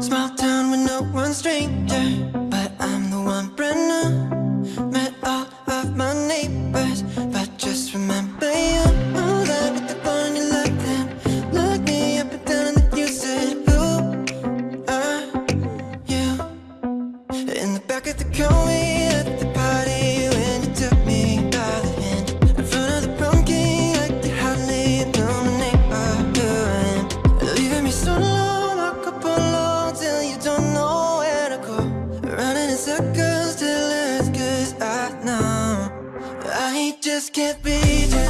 Small town with no one stranger. seconds till it's cause I know I just can't be just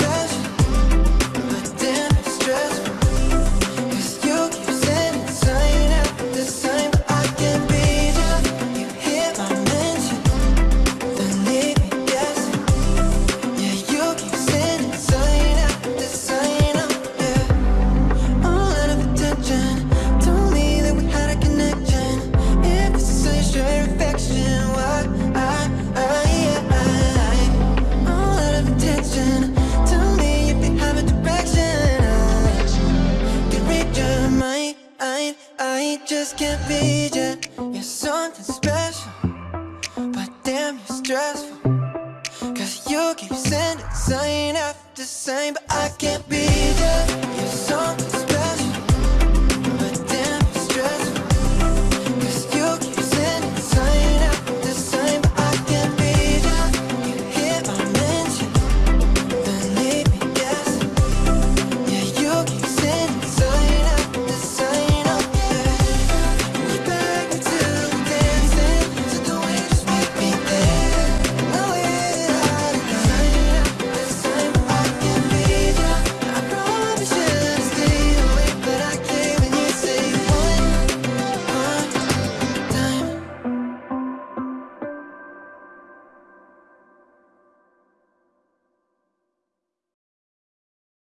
just can't be you You're something special But damn, you're stressful. Cause you keep sending sign after sign But I can't be you